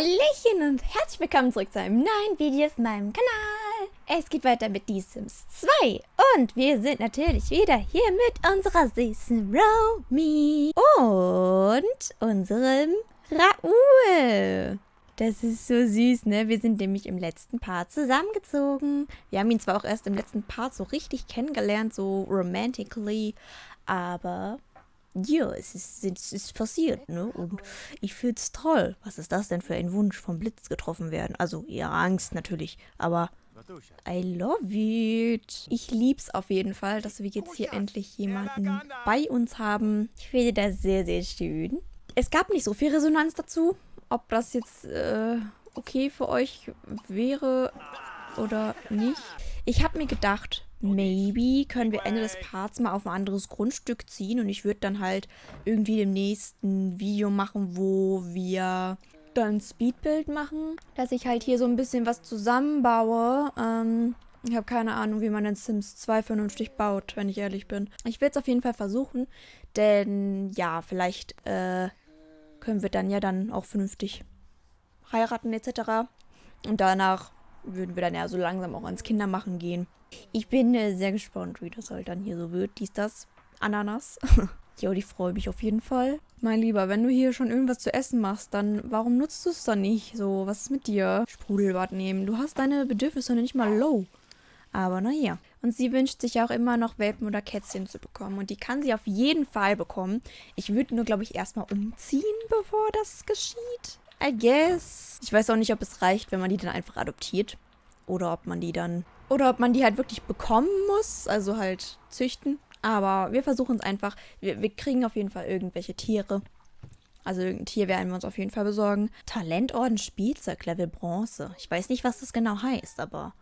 Hallöchen und herzlich willkommen zurück zu einem neuen Video auf meinem Kanal. Es geht weiter mit The Sims 2 und wir sind natürlich wieder hier mit unserer süßen Romy und unserem Raoul. Das ist so süß, ne? Wir sind nämlich im letzten Part zusammengezogen. Wir haben ihn zwar auch erst im letzten Part so richtig kennengelernt, so romantically, aber ja, es ist, es ist passiert, ne? Und ich find's toll. Was ist das denn für ein Wunsch, vom Blitz getroffen werden? Also, ja, Angst natürlich, aber I love it. Ich lieb's auf jeden Fall, dass wir jetzt hier endlich jemanden bei uns haben. Ich finde das sehr, sehr schön. Es gab nicht so viel Resonanz dazu, ob das jetzt äh, okay für euch wäre oder nicht. Ich habe mir gedacht, maybe können wir Ende des Parts mal auf ein anderes Grundstück ziehen und ich würde dann halt irgendwie im nächsten Video machen, wo wir dann Speedbuild machen, dass ich halt hier so ein bisschen was zusammenbaue. Ähm, ich habe keine Ahnung, wie man in Sims 2 vernünftig baut, wenn ich ehrlich bin. Ich will es auf jeden Fall versuchen, denn ja, vielleicht äh, können wir dann ja dann auch vernünftig heiraten etc. Und danach würden wir dann ja so langsam auch ans Kindermachen gehen. Ich bin äh, sehr gespannt, wie das halt dann hier so wird. Dies, das, Ananas. jo, ich freue mich auf jeden Fall. Mein Lieber, wenn du hier schon irgendwas zu essen machst, dann warum nutzt du es dann nicht? So, was ist mit dir? Sprudelbad nehmen. Du hast deine Bedürfnisse nicht mal low. Aber naja. Und sie wünscht sich auch immer noch Welpen oder Kätzchen zu bekommen. Und die kann sie auf jeden Fall bekommen. Ich würde nur, glaube ich, erstmal umziehen, bevor das geschieht. I guess. Ich weiß auch nicht, ob es reicht, wenn man die dann einfach adoptiert. Oder ob man die dann... Oder ob man die halt wirklich bekommen muss. Also halt züchten. Aber wir versuchen es einfach. Wir, wir kriegen auf jeden Fall irgendwelche Tiere. Also irgendein Tier werden wir uns auf jeden Fall besorgen. Talentorden Spielzeug Level Bronze. Ich weiß nicht, was das genau heißt, aber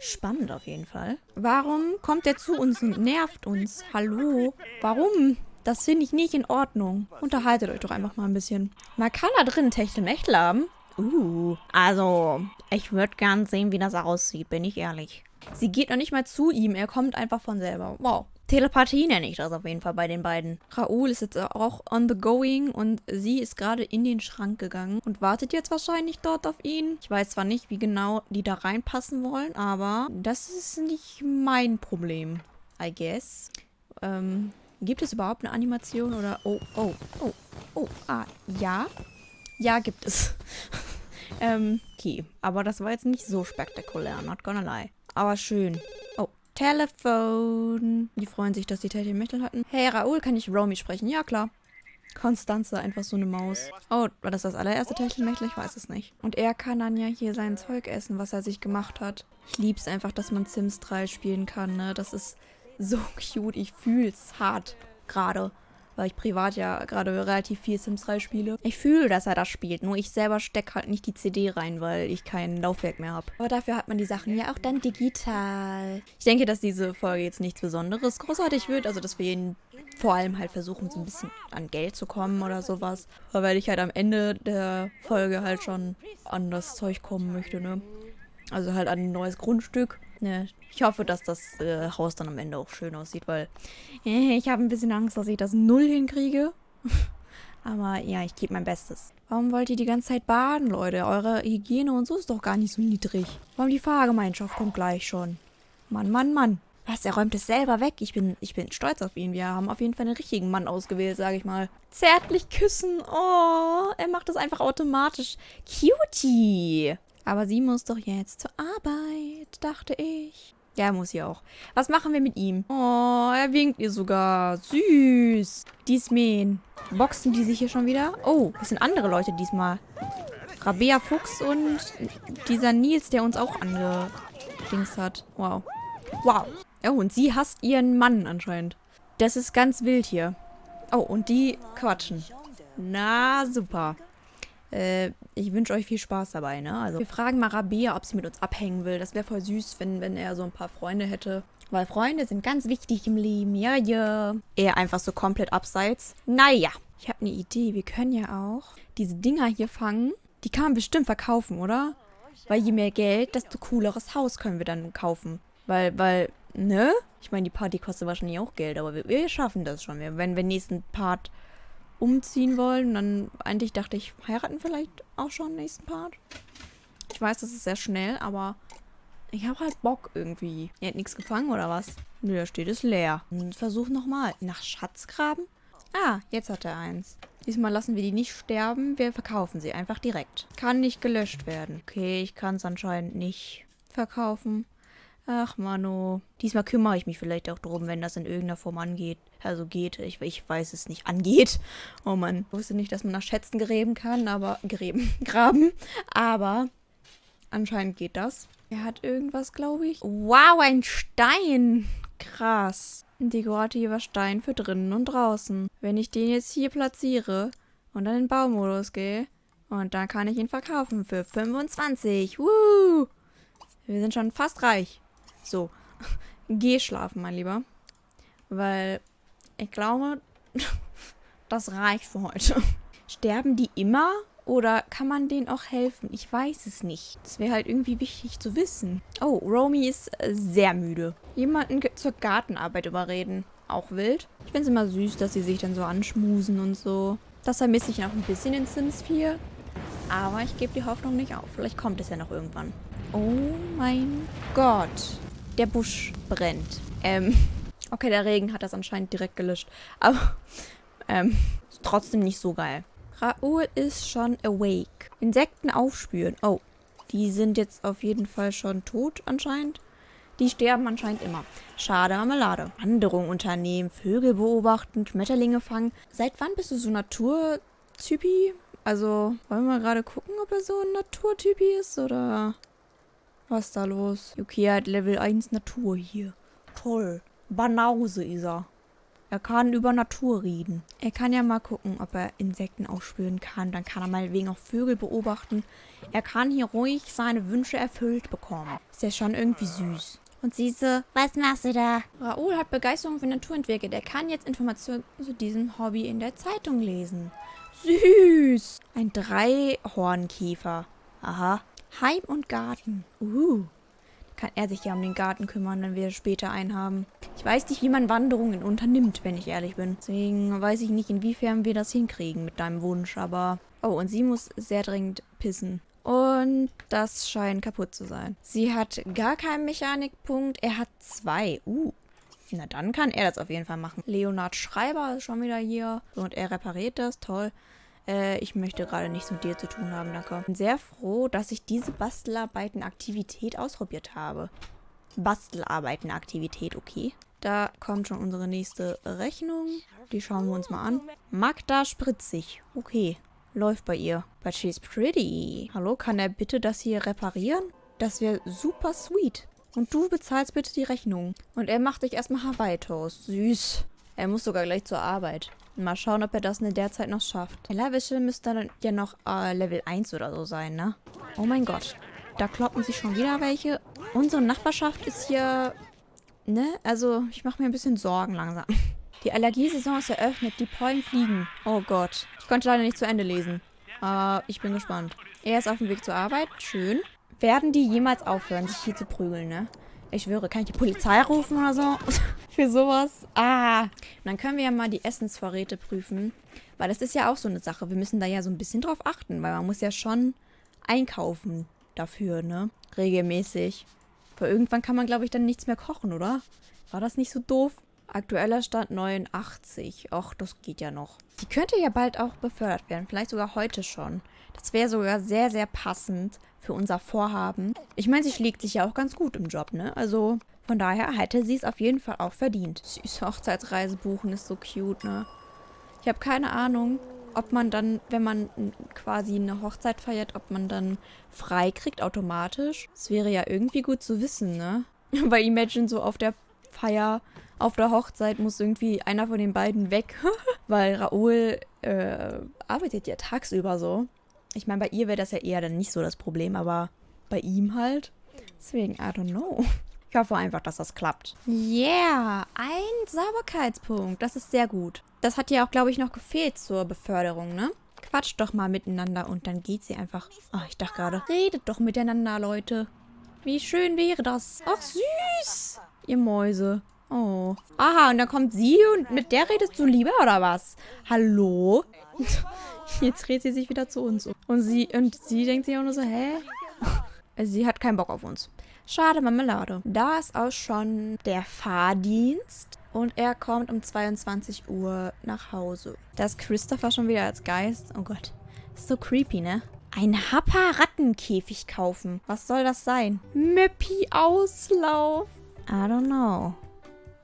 spannend auf jeden Fall. Warum kommt der zu uns und nervt uns? Hallo? Warum? Das finde ich nicht in Ordnung. Unterhaltet euch doch einfach mal ein bisschen. Man kann da drin Techtelmechtel haben. Uh, also, ich würde gern sehen, wie das aussieht, bin ich ehrlich. Sie geht noch nicht mal zu ihm, er kommt einfach von selber. Wow. Telepathie nenne ich das auf jeden Fall bei den beiden. Raoul ist jetzt auch on the going und sie ist gerade in den Schrank gegangen und wartet jetzt wahrscheinlich dort auf ihn. Ich weiß zwar nicht, wie genau die da reinpassen wollen, aber das ist nicht mein Problem, I guess. Ähm, gibt es überhaupt eine Animation oder... Oh, oh, oh, oh, ah, ja. Ja, gibt es. ähm, okay. Aber das war jetzt nicht so spektakulär, not gonna lie. Aber schön. Oh, Telefon. Die freuen sich, dass die Techtelmechtel hatten. Hey, Raoul, kann ich Romy sprechen? Ja, klar. Konstanze, einfach so eine Maus. Oh, war das das allererste Techtelmechtel? Ich weiß es nicht. Und er kann dann ja hier sein Zeug essen, was er sich gemacht hat. Ich liebe es einfach, dass man Sims 3 spielen kann, ne? Das ist so cute. Ich fühle es hart gerade weil ich privat ja gerade relativ viel Sims 3 spiele. Ich fühle, dass er das spielt, nur ich selber stecke halt nicht die CD rein, weil ich kein Laufwerk mehr habe. Aber dafür hat man die Sachen ja auch dann digital. Ich denke, dass diese Folge jetzt nichts Besonderes großartig wird, also dass wir ihn vor allem halt versuchen, so ein bisschen an Geld zu kommen oder sowas. Weil ich halt am Ende der Folge halt schon an das Zeug kommen möchte, ne? Also halt an ein neues Grundstück. Ne, ich hoffe, dass das äh, Haus dann am Ende auch schön aussieht, weil äh, ich habe ein bisschen Angst, dass ich das Null hinkriege. Aber ja, ich gebe mein Bestes. Warum wollt ihr die ganze Zeit baden, Leute? Eure Hygiene und so ist doch gar nicht so niedrig. Warum die Fahrgemeinschaft kommt gleich schon? Mann, Mann, Mann. Was, er räumt es selber weg. Ich bin, ich bin stolz auf ihn. Wir haben auf jeden Fall einen richtigen Mann ausgewählt, sage ich mal. Zärtlich küssen. Oh, er macht das einfach automatisch. Cutie. Aber sie muss doch jetzt zur Arbeit, dachte ich. Ja, muss sie auch. Was machen wir mit ihm? Oh, er winkt ihr sogar. Süß. Diesmen. Boxen die sich hier schon wieder? Oh, das sind andere Leute diesmal. Rabea Fuchs und dieser Nils, der uns auch angedings hat. Wow. Wow. Oh, und sie hasst ihren Mann anscheinend. Das ist ganz wild hier. Oh, und die quatschen. Na, super. Äh, ich wünsche euch viel Spaß dabei, ne? Also, wir fragen mal Rabea, ob sie mit uns abhängen will. Das wäre voll süß, wenn, wenn er so ein paar Freunde hätte. Weil Freunde sind ganz wichtig im Leben. Ja, ja. Er einfach so komplett abseits. Naja. Ich habe eine Idee. Wir können ja auch diese Dinger hier fangen. Die kann man bestimmt verkaufen, oder? Weil je mehr Geld, desto cooleres Haus können wir dann kaufen. Weil, weil, ne? Ich meine, die Party kostet wahrscheinlich auch Geld, aber wir, wir schaffen das schon. Wenn wir nächsten Part umziehen wollen. Und dann eigentlich dachte ich, heiraten vielleicht auch schon im nächsten Part. Ich weiß, das ist sehr schnell, aber ich habe halt Bock irgendwie. Ihr habt nichts gefangen oder was? Nö, da steht es leer. Und versuch nochmal. Nach Schatzgraben? Ah, jetzt hat er eins. Diesmal lassen wir die nicht sterben. Wir verkaufen sie einfach direkt. Kann nicht gelöscht werden. Okay, ich kann es anscheinend nicht verkaufen. Ach, Mano. Diesmal kümmere ich mich vielleicht auch drum, wenn das in irgendeiner Form angeht. Also geht. Ich, ich weiß es nicht. Angeht. Oh Mann. Ich wusste nicht, dass man nach Schätzen gräben kann, aber... Gräben. Graben. Aber anscheinend geht das. Er hat irgendwas, glaube ich. Wow, ein Stein. Krass. Ein dekorativer Stein für drinnen und draußen. Wenn ich den jetzt hier platziere und dann in Baumodus gehe, und dann kann ich ihn verkaufen für 25. Woo! Wir sind schon fast reich. So, geh schlafen, mein Lieber. Weil ich glaube, das reicht für heute. Sterben die immer oder kann man denen auch helfen? Ich weiß es nicht. Das wäre halt irgendwie wichtig zu wissen. Oh, Romy ist äh, sehr müde. Jemanden zur Gartenarbeit überreden. Auch wild. Ich finde es immer süß, dass sie sich dann so anschmusen und so. Das vermisse ich noch ein bisschen in Sims 4. Aber ich gebe die Hoffnung nicht auf. Vielleicht kommt es ja noch irgendwann. Oh mein Gott der Busch brennt. Ähm, okay, der Regen hat das anscheinend direkt gelöscht. Aber, ähm, trotzdem nicht so geil. Raoul ist schon awake. Insekten aufspüren. Oh, die sind jetzt auf jeden Fall schon tot anscheinend. Die sterben anscheinend immer. Schade Marmelade. Wanderung unternehmen, Vögel beobachten, Schmetterlinge fangen. Seit wann bist du so Naturtypi? Also, wollen wir mal gerade gucken, ob er so ein Naturtypi ist, oder... Was ist da los? Er hat Level 1 Natur hier. Toll. Banause ist er. Er kann über Natur reden. Er kann ja mal gucken, ob er Insekten aufspüren kann. Dann kann er meinetwegen auch Vögel beobachten. Er kann hier ruhig seine Wünsche erfüllt bekommen. Ist ja schon irgendwie süß. Und Siese, was machst du da? Raoul hat Begeisterung für Natur entwickelt. Er kann jetzt Informationen zu diesem Hobby in der Zeitung lesen. Süß. Ein Dreihornkäfer. Aha. Heim und Garten. Uh. Kann er sich ja um den Garten kümmern, wenn wir später einen haben. Ich weiß nicht, wie man Wanderungen unternimmt, wenn ich ehrlich bin. Deswegen weiß ich nicht, inwiefern wir das hinkriegen mit deinem Wunsch, aber... Oh, und sie muss sehr dringend pissen. Und das scheint kaputt zu sein. Sie hat gar keinen Mechanikpunkt. Er hat zwei. Uh. Na, dann kann er das auf jeden Fall machen. Leonard Schreiber ist schon wieder hier. Und er repariert das. Toll. Äh, ich möchte gerade nichts mit dir zu tun haben, danke. Ich bin sehr froh, dass ich diese Bastelarbeiten-Aktivität ausprobiert habe. Bastelarbeiten-Aktivität, okay. Da kommt schon unsere nächste Rechnung. Die schauen wir uns mal an. Magda Spritzig. Okay. Läuft bei ihr. But she's pretty. Hallo, kann er bitte das hier reparieren? Das wäre super sweet. Und du bezahlst bitte die Rechnung. Und er macht sich erstmal Hawaii-Toast. Süß. Er muss sogar gleich zur Arbeit. Mal schauen, ob er das in der Zeit noch schafft. Tellerwäsche müsste dann ja noch äh, Level 1 oder so sein, ne? Oh mein Gott. Da kloppen sich schon wieder welche. Unsere Nachbarschaft ist hier... Ne? Also, ich mache mir ein bisschen Sorgen langsam. Die Allergiesaison ist eröffnet. Die Pollen fliegen. Oh Gott. Ich konnte leider nicht zu Ende lesen. Aber ich bin gespannt. Er ist auf dem Weg zur Arbeit. Schön. Werden die jemals aufhören, sich hier zu prügeln, ne? Ich schwöre, kann ich die Polizei rufen oder so? Für sowas? Ah. Und dann können wir ja mal die Essensvorräte prüfen. Weil das ist ja auch so eine Sache. Wir müssen da ja so ein bisschen drauf achten. Weil man muss ja schon einkaufen dafür, ne? Regelmäßig. Weil irgendwann kann man, glaube ich, dann nichts mehr kochen, oder? War das nicht so doof? Aktueller Stand 89. Och, das geht ja noch. Die könnte ja bald auch befördert werden. Vielleicht sogar heute schon. Das wäre sogar sehr, sehr passend für unser Vorhaben. Ich meine, sie schlägt sich ja auch ganz gut im Job, ne? Also von daher hätte sie es auf jeden Fall auch verdient. Süße Hochzeitsreise buchen ist so cute, ne? Ich habe keine Ahnung, ob man dann, wenn man quasi eine Hochzeit feiert, ob man dann frei kriegt automatisch. Das wäre ja irgendwie gut zu wissen, ne? Weil Imagine so auf der Feier, auf der Hochzeit muss irgendwie einer von den beiden weg. Weil Raoul äh, arbeitet ja tagsüber so. Ich meine, bei ihr wäre das ja eher dann nicht so das Problem, aber bei ihm halt. Deswegen, I don't know. Ich hoffe einfach, dass das klappt. Yeah, ein Sauberkeitspunkt. Das ist sehr gut. Das hat ja auch, glaube ich, noch gefehlt zur Beförderung, ne? Quatscht doch mal miteinander und dann geht sie einfach... Ach, ich dachte gerade, redet doch miteinander, Leute. Wie schön wäre das. Ach, süß. Ihr Mäuse. Oh. Aha, und dann kommt sie und mit der redest du lieber, oder was? Hallo? Jetzt dreht sie sich wieder zu uns um. Und sie, und sie denkt sich auch nur so, hä? Sie hat keinen Bock auf uns. Schade, Marmelade. Da ist auch schon der Fahrdienst. Und er kommt um 22 Uhr nach Hause. Da ist Christopher schon wieder als Geist. Oh Gott. Ist so creepy, ne? Ein Happa-Rattenkäfig kaufen. Was soll das sein? Möppi-Auslauf. I don't know.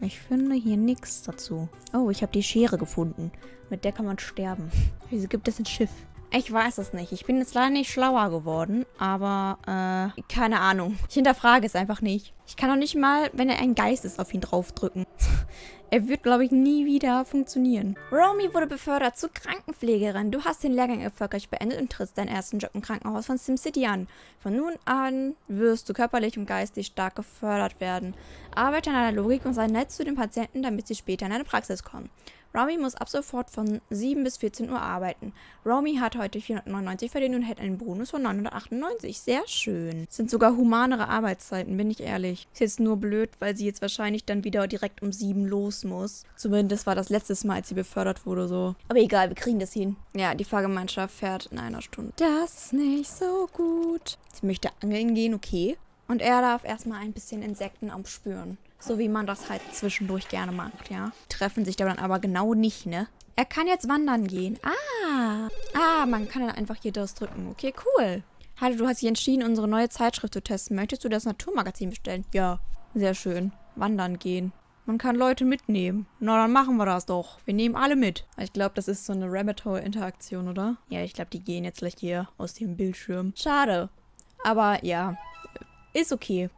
Ich finde hier nichts dazu. Oh, ich habe die Schere gefunden. Mit der kann man sterben. Wieso gibt es ein Schiff? Ich weiß es nicht. Ich bin jetzt leider nicht schlauer geworden, aber, äh, keine Ahnung. Ich hinterfrage es einfach nicht. Ich kann auch nicht mal, wenn er ein Geist ist, auf ihn draufdrücken. er wird, glaube ich, nie wieder funktionieren. Romy wurde befördert zur Krankenpflegerin. Du hast den Lehrgang erfolgreich beendet und trittst deinen ersten Job im Krankenhaus von SimCity an. Von nun an wirst du körperlich und geistig stark gefördert werden. Arbeite an deiner Logik und sei nett zu den Patienten, damit sie später in deine Praxis kommen. Romy muss ab sofort von 7 bis 14 Uhr arbeiten. Romy hat heute 499 verdient und hält einen Bonus von 998. Sehr schön. Sind sogar humanere Arbeitszeiten, bin ich ehrlich. Ist jetzt nur blöd, weil sie jetzt wahrscheinlich dann wieder direkt um 7 los muss. Zumindest war das letztes Mal, als sie befördert wurde, so. Aber egal, wir kriegen das hin. Ja, die Fahrgemeinschaft fährt in einer Stunde. Das ist nicht so gut. Sie möchte angeln gehen, okay. Und er darf erstmal ein bisschen Insekten aufspüren. So wie man das halt zwischendurch gerne macht, ja. Treffen sich dann aber genau nicht, ne? Er kann jetzt wandern gehen. Ah. Ah, man kann dann einfach hier das drücken. Okay, cool. Hallo, du hast dich entschieden, unsere neue Zeitschrift zu testen. Möchtest du das Naturmagazin bestellen? Ja. Sehr schön. Wandern gehen. Man kann Leute mitnehmen. Na, dann machen wir das doch. Wir nehmen alle mit. Ich glaube, das ist so eine Rabbit Hole Interaktion, oder? Ja, ich glaube, die gehen jetzt gleich hier aus dem Bildschirm. Schade. Aber ja, ist okay.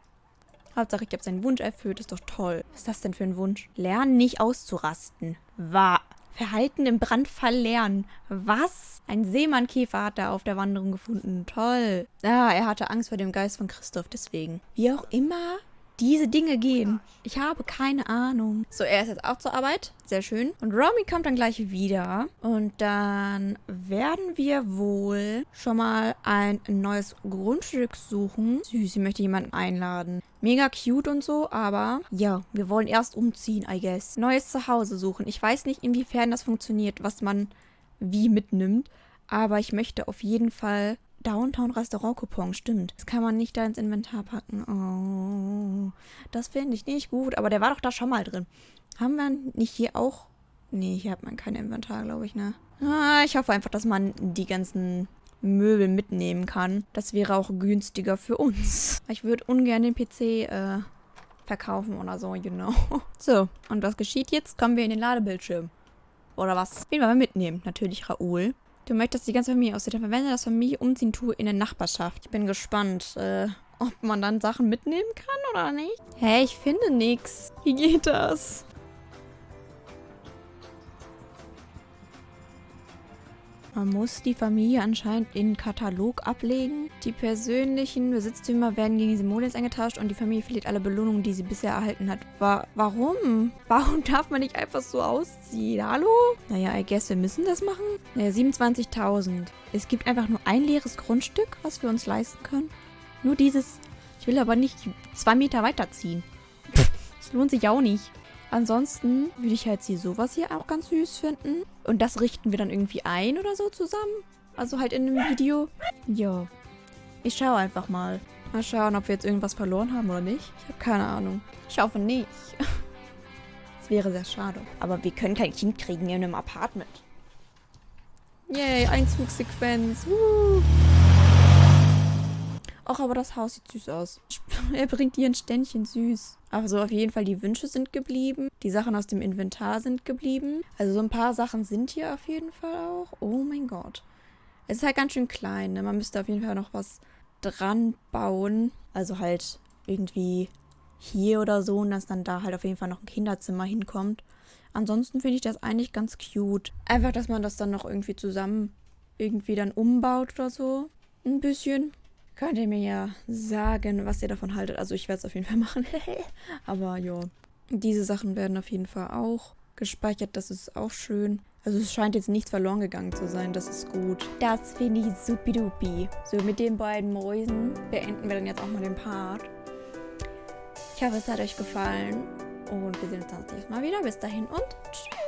Hauptsache, ich habe seinen Wunsch erfüllt. Ist doch toll. Was ist das denn für ein Wunsch? Lernen, nicht auszurasten. War. Verhalten im Brandfall lernen. Was? Ein Seemannkäfer hat er auf der Wanderung gefunden. Toll. Ah, er hatte Angst vor dem Geist von Christoph, deswegen. Wie auch immer, diese Dinge gehen. Ich habe keine Ahnung. So, er ist jetzt auch zur Arbeit. Sehr schön. Und Romy kommt dann gleich wieder. Und dann werden wir wohl schon mal ein neues Grundstück suchen. Süß, sie möchte jemanden einladen. Mega cute und so, aber ja, wir wollen erst umziehen, I guess. Neues Zuhause suchen. Ich weiß nicht, inwiefern das funktioniert, was man wie mitnimmt. Aber ich möchte auf jeden Fall Downtown Restaurant Coupon, stimmt. Das kann man nicht da ins Inventar packen. Oh, das finde ich nicht gut. Aber der war doch da schon mal drin. Haben wir nicht hier auch... Nee, hier hat man kein Inventar, glaube ich, ne? Ah, ich hoffe einfach, dass man die ganzen Möbel mitnehmen kann. Das wäre auch günstiger für uns. Ich würde ungern den PC äh, verkaufen oder so, you know. So, und was geschieht jetzt? Kommen wir in den Ladebildschirm. Oder was? Wen wollen wir mitnehmen? Natürlich Raoul. Du möchtest die ganze Familie aussieht. Dann verwende das Familie umziehen Tool in der Nachbarschaft. Ich bin gespannt, äh, ob man dann Sachen mitnehmen kann oder nicht. Hä, hey, ich finde nichts. Wie geht das? Man muss die Familie anscheinend in den Katalog ablegen. Die persönlichen Besitztümer werden gegen Simoleons eingetauscht und die Familie verliert alle Belohnungen, die sie bisher erhalten hat. Wa warum? Warum darf man nicht einfach so ausziehen? Hallo? Naja, I guess wir müssen das machen. Naja, 27.000. Es gibt einfach nur ein leeres Grundstück, was wir uns leisten können. Nur dieses. Ich will aber nicht zwei Meter weiterziehen. Das lohnt sich auch nicht. Ansonsten würde ich halt hier sowas hier auch ganz süß finden. Und das richten wir dann irgendwie ein oder so zusammen. Also halt in einem Video. Ja. Ich schaue einfach mal. Mal schauen, ob wir jetzt irgendwas verloren haben oder nicht. Ich habe keine Ahnung. Ich hoffe nicht. Das wäre sehr schade. Aber wir können kein Kind kriegen in einem Apartment. Yay, Einzugssequenz. Woo. Ach, aber das Haus sieht süß aus. er bringt ihr ein Ständchen süß. Also auf jeden Fall, die Wünsche sind geblieben. Die Sachen aus dem Inventar sind geblieben. Also so ein paar Sachen sind hier auf jeden Fall auch. Oh mein Gott. Es ist halt ganz schön klein, ne? Man müsste auf jeden Fall noch was dran bauen. Also halt irgendwie hier oder so und dass dann da halt auf jeden Fall noch ein Kinderzimmer hinkommt. Ansonsten finde ich das eigentlich ganz cute. Einfach, dass man das dann noch irgendwie zusammen irgendwie dann umbaut oder so. Ein bisschen. Könnt ihr mir ja sagen, was ihr davon haltet. Also ich werde es auf jeden Fall machen. Aber ja, diese Sachen werden auf jeden Fall auch gespeichert. Das ist auch schön. Also es scheint jetzt nichts verloren gegangen zu sein. Das ist gut. Das finde ich supidupi. So, mit den beiden Mäusen beenden wir dann jetzt auch mal den Part. Ich hoffe, es hat euch gefallen. Und wir sehen uns dann das nächste Mal wieder. Bis dahin und tschüss.